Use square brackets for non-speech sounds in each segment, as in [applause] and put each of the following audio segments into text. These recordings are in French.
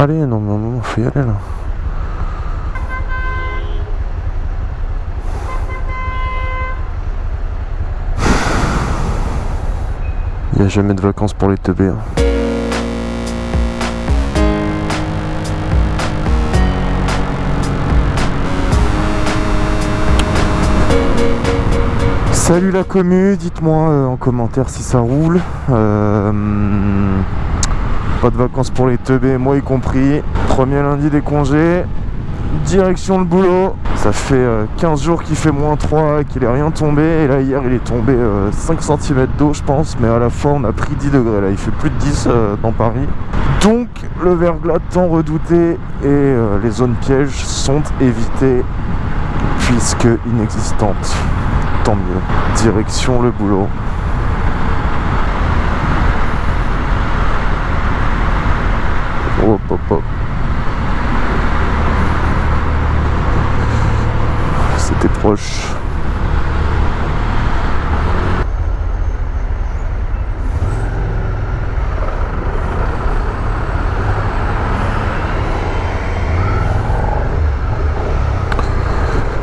Allez, non, mais moment, faut y aller là. Il n'y a jamais de vacances pour les teubés. hein. Salut la commu, dites-moi euh, en commentaire si ça roule. Euh, pas de vacances pour les teubés, moi y compris. Premier lundi des congés, direction le boulot. Ça fait euh, 15 jours qu'il fait moins 3 et qu'il est rien tombé. Et là hier il est tombé euh, 5 cm d'eau je pense, mais à la fois on a pris 10 degrés là, il fait plus de 10 euh, dans Paris. Donc le verglas tant redouté et euh, les zones pièges sont évitées puisque inexistantes. Tant mieux. Direction le boulot. Hop hop hop. C'était proche.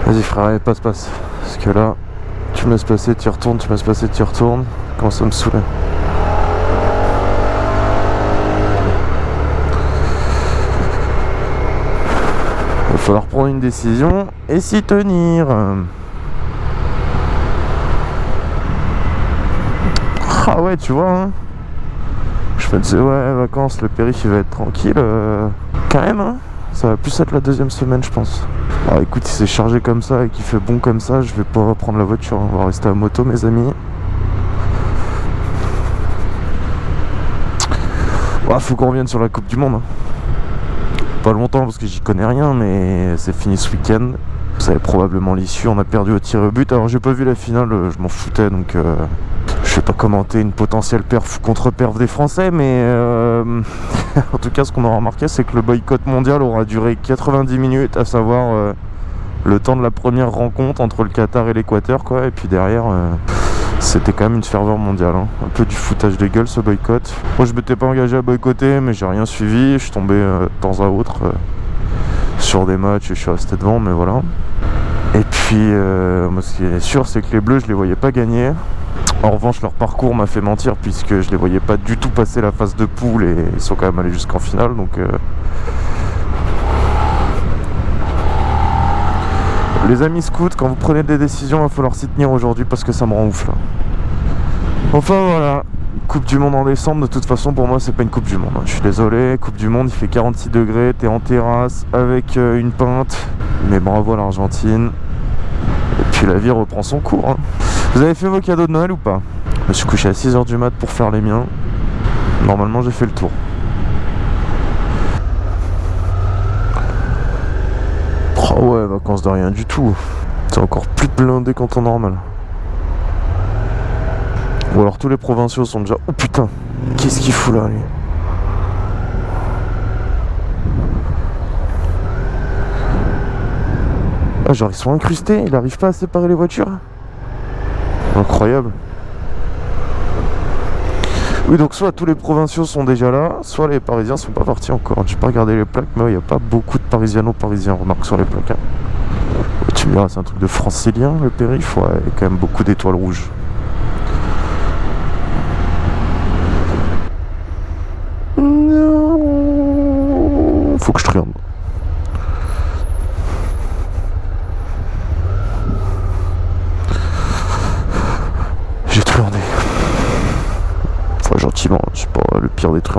Vas-y frère, passe, passe. Parce que là, tu me laisses passer, tu retournes, tu me laisses passer, tu retournes. Comment ça me saouler. Falloir prendre une décision et s'y tenir. Ah ouais, tu vois. hein. Je me disais, ouais, vacances, le périph' il va être tranquille. euh, quand même, hein. Ça va plus être la deuxième semaine, je pense. Alors écoute, si c'est chargé comme ça et qu'il fait bon comme ça, je vais pas prendre la voiture. On va rester à moto, mes amis. Ouais, faut qu'on revienne sur la Coupe du Monde. hein. Longtemps parce que j'y connais rien, mais c'est fini ce week-end. Vous savez probablement l'issue, on a perdu au tir au but. Alors j'ai pas vu la finale, euh, je m'en foutais donc euh, je vais pas commenter une potentielle perf ou contre-perf des Français, mais euh, [laughs] en tout cas ce qu'on aura remarqué c'est que le boycott mondial aura duré 90 minutes, à savoir euh, le temps de la première rencontre entre le Qatar et l'Équateur quoi, et puis derrière c'était quand même une ferveur mondiale. hein. Un peu du foutage de gueule ce boycott. Moi je m'étais pas engagé à boycotter mais j'ai rien suivi, je suis tombé euh, de temps à autre euh, sur des matchs et je suis resté devant mais voilà. Et puis euh, moi ce qui est sûr c'est que les bleus je les voyais pas gagner. En revanche leur parcours m'a fait mentir puisque je les voyais pas du tout passer la phase de poule et ils sont quand même allés jusqu'en finale donc Les amis scouts, quand vous prenez des décisions, il va falloir s'y tenir aujourd'hui parce que ça me rend ouf là. Enfin voilà, Coupe du Monde en décembre, de toute façon pour moi c'est pas une Coupe du Monde. hein. Je suis désolé, Coupe du Monde il fait 46 degrés, t'es en terrasse avec euh, une pinte, mais bravo à l'Argentine. Et puis la vie reprend son cours. hein. Vous avez fait vos cadeaux de Noël ou pas? Je me suis couché à 6h du mat pour faire les miens. Normalement j'ai fait le tour. Oh ouais, vacances de rien du tout. C'est encore plus blindé qu'en temps normal. Ou alors tous les provinciaux sont déjà... Oh putain Qu'est-ce qu'il fout là lui Ah genre ils sont incrustés, il arrive pas à séparer les voitures Incroyable oui donc soit tous les provinciaux sont déjà là, soit les parisiens sont pas partis encore. J'ai pas regardé les plaques, mais il n'y a pas beaucoup de parisiano-parisiens, remarque sur les plaques. hein. Tu me c'est un truc de francilien le périph', ouais, il y a quand même beaucoup d'étoiles rouges. Non. Faut que je triande. J'ai truandé. Enfin, gentiment, c'est pas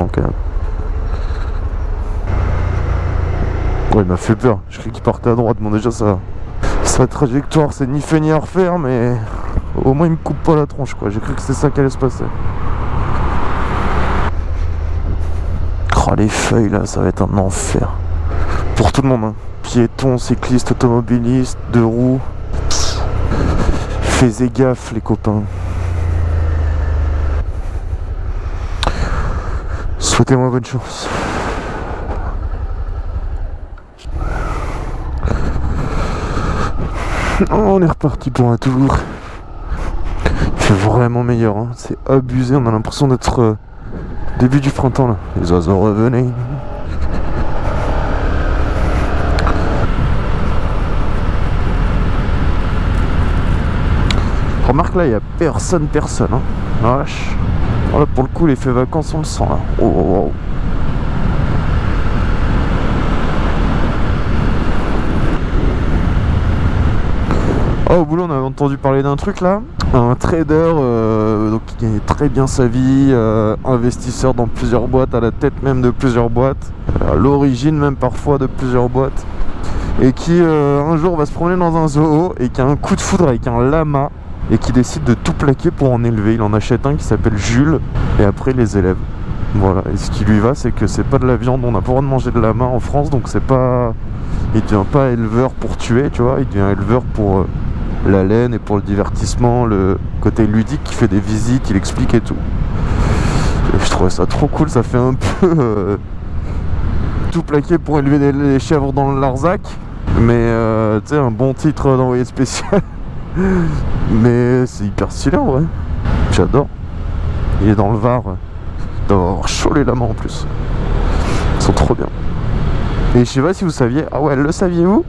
quand même. Ouais, il m'a fait peur. Je croyais qu'il partait à droite. Bon, déjà, ça, sa trajectoire, c'est ni fait ni à refaire, mais au moins, il me coupe pas la tronche, quoi. J'ai cru que c'était ça qui allait se passer. Oh, les feuilles, là, ça va être un enfer. Pour tout le monde, hein. Piétons, cyclistes, automobilistes, deux roues. Faites gaffe, les copains. Souhaitez-moi bonne chance. Oh, on est reparti pour un tour. Il fait vraiment meilleur, hein. c'est abusé, on a l'impression d'être euh, début du printemps là. Les oiseaux revenaient. Remarque là, il n'y a personne, personne. Hein. Oh, vache. Oh, là, pour le coup, l'effet vacances, on le sent là. Oh, oh, oh. Oh, au boulot, on a entendu parler d'un truc là. Un trader euh, qui gagne très bien sa vie, euh, investisseur dans plusieurs boîtes, à la tête même de plusieurs boîtes, à l'origine même parfois de plusieurs boîtes, et qui euh, un jour va se promener dans un zoo et qui a un coup de foudre avec un lama et qui décide de tout plaquer pour en élever. Il en achète un qui s'appelle Jules et après les élève. Voilà, et ce qui lui va, c'est que c'est pas de la viande, on n'a pas le droit de manger de lama en France, donc c'est pas. Il devient pas éleveur pour tuer, tu vois, il devient éleveur pour la laine et pour le divertissement, le côté ludique qui fait des visites, il explique et tout. Et je trouvais ça trop cool, ça fait un [laughs] peu euh, tout plaqué pour élever des, chèvres dans le Larzac. Mais euh, tu sais, un bon titre d'envoyé spécial. Mais c'est hyper stylé en vrai. J'adore. Il est dans le Var. Il doit avoir chaud les lamas en plus. Ils sont trop bien. Et je sais pas si vous saviez. Ah ouais, le saviez-vous?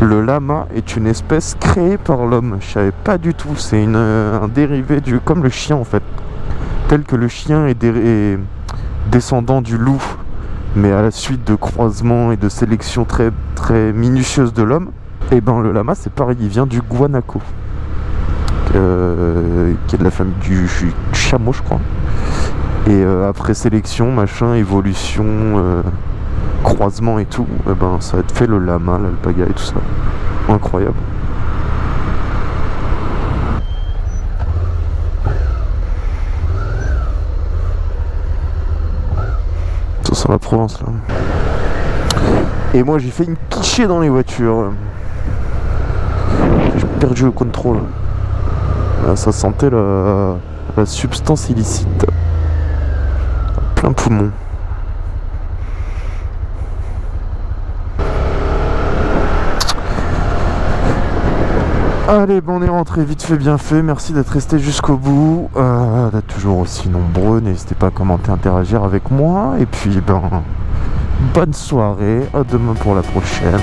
Le lama est une espèce créée par l'homme. Je savais pas du tout. C'est un dérivé du, comme le chien en fait. Tel que le chien est, descendant du loup, mais à la suite de croisements et de sélections très très minutieuses de l'homme. Et eh ben le lama c'est pareil, il vient du guanaco, euh, qui est de la famille du, chameau je crois. Et euh, après sélection, machin, évolution. Euh, croisement et tout, et eh ben ça fait le lama, l'alpaga et tout ça. Incroyable. Ça sent la Provence là. Et moi j'ai fait une quichée dans les voitures. Perdu le contrôle. ça sentait la, la substance illicite. Plein poumon. Allez, bon, on est rentré vite fait, bien fait. Merci d'être resté jusqu'au bout, euh, d'être toujours aussi nombreux. N'hésitez pas à commenter, interagir avec moi. Et puis, ben, bonne soirée. À demain pour la prochaine.